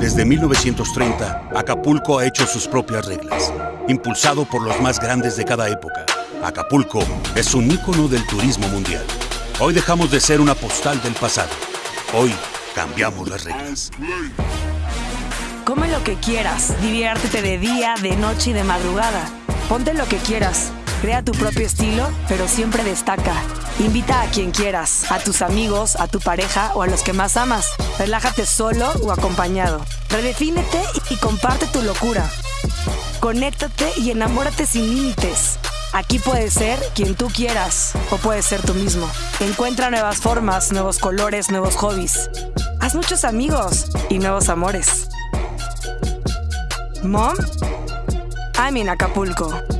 Desde 1930, Acapulco ha hecho sus propias reglas, impulsado por los más grandes de cada época. Acapulco es un ícono del turismo mundial. Hoy dejamos de ser una postal del pasado. Hoy cambiamos las reglas. Come lo que quieras, diviértete de día, de noche y de madrugada. Ponte lo que quieras. Crea tu propio estilo, pero siempre destaca. Invita a quien quieras, a tus amigos, a tu pareja o a los que más amas. Relájate solo o acompañado. Redefínete y comparte tu locura. Conéctate y enamórate sin límites. Aquí puedes ser quien tú quieras o puedes ser tú mismo. Encuentra nuevas formas, nuevos colores, nuevos hobbies. Haz muchos amigos y nuevos amores. Mom, I'm in Acapulco.